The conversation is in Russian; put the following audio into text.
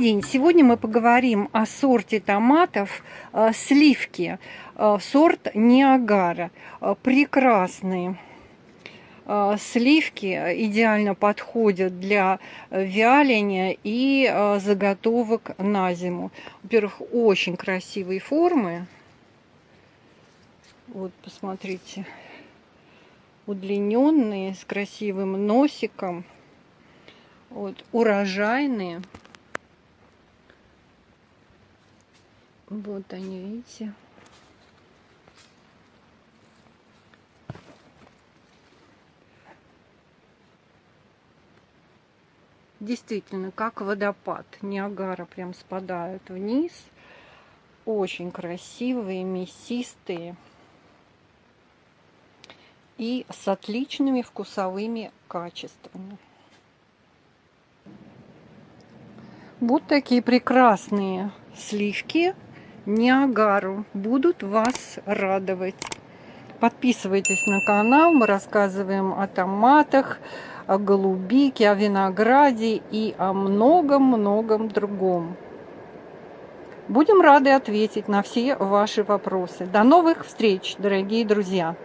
день! Сегодня мы поговорим о сорте томатов э, сливки, э, сорт Ниагара. Э, прекрасные сливки идеально подходят для вяления и заготовок на зиму. Во-первых, очень красивые формы. Вот, посмотрите, удлиненные, с красивым носиком. Вот, урожайные. Вот они, видите. Действительно, как водопад. Ниагара прям спадают вниз. Очень красивые, мясистые. И с отличными вкусовыми качествами. Вот такие прекрасные сливки Ниагару будут вас радовать. Подписывайтесь на канал, мы рассказываем о томатах, о голубике, о винограде и о многом-многом другом. Будем рады ответить на все ваши вопросы. До новых встреч, дорогие друзья!